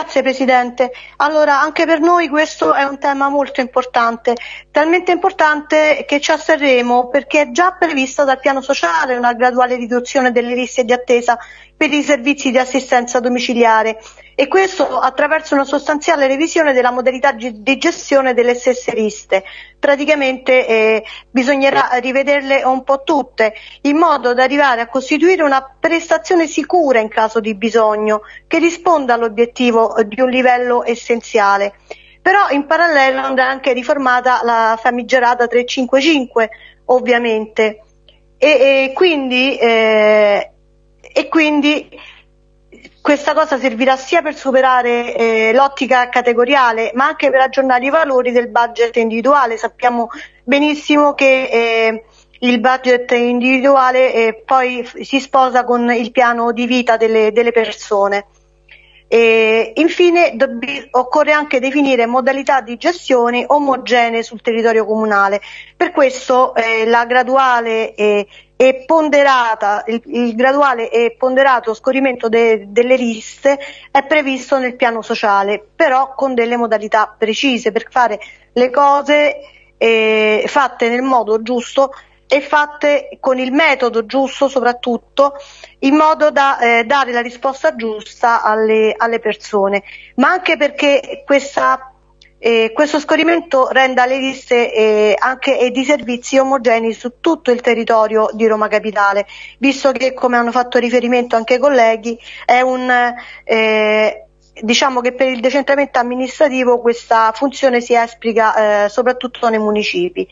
Grazie Presidente. Allora, anche per noi questo è un tema molto importante, talmente importante che ci asserremo perché è già prevista dal piano sociale una graduale riduzione delle liste di attesa per i servizi di assistenza domiciliare e questo attraverso una sostanziale revisione della modalità di gestione delle stesse liste. Praticamente eh, bisognerà rivederle un po' tutte in modo da arrivare a costituire una prestazione sicura in caso di bisogno che risponda all'obiettivo di un livello essenziale. Però in parallelo andrà anche riformata la famigerata 355 ovviamente e, e quindi eh, e quindi questa cosa servirà sia per superare eh, l'ottica categoriale ma anche per aggiornare i valori del budget individuale. Sappiamo benissimo che eh, il budget individuale eh, poi si sposa con il piano di vita delle, delle persone. E infine occorre anche definire modalità di gestione omogenee sul territorio comunale. Per questo eh, la graduale eh, e ponderata, il, il, graduale e ponderato scorrimento de, delle liste è previsto nel piano sociale, però con delle modalità precise per fare le cose eh, fatte nel modo giusto e fatte con il metodo giusto soprattutto in modo da eh, dare la risposta giusta alle, alle, persone, ma anche perché questa, eh, questo scorrimento renda le liste eh, anche di servizi omogenei su tutto il territorio di Roma Capitale, visto che come hanno fatto riferimento anche i colleghi è un eh, diciamo che per il decentramento amministrativo questa funzione si esplica eh, soprattutto nei municipi.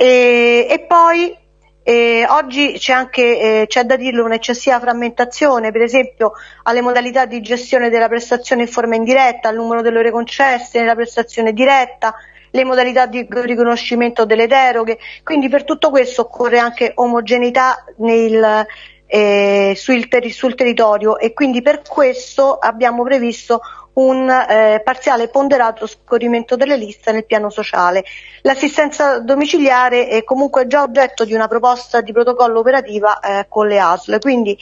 E, e poi eh, oggi c'è anche, eh, c'è da dirlo, un'eccessiva frammentazione, per esempio alle modalità di gestione della prestazione in forma indiretta, al numero delle ore concesse nella prestazione diretta, le modalità di riconoscimento delle deroghe, quindi per tutto questo occorre anche omogeneità nel, eh, sul, ter- sul territorio e quindi per questo abbiamo previsto un eh, parziale ponderato scorrimento delle liste nel piano sociale. L'assistenza domiciliare è comunque già oggetto di una proposta di protocollo operativa eh, con le ASL, quindi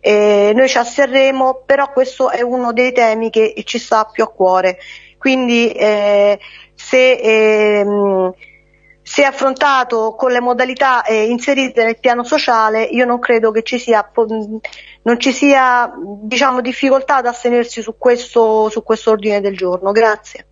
eh, noi ci asserremo, però questo è uno dei temi che ci sta più a cuore. Quindi eh, se ehm, se affrontato con le modalità eh, inserite nel piano sociale, io non credo che ci sia, non ci sia diciamo, difficoltà ad astenersi su questo, su questo ordine del giorno. Grazie.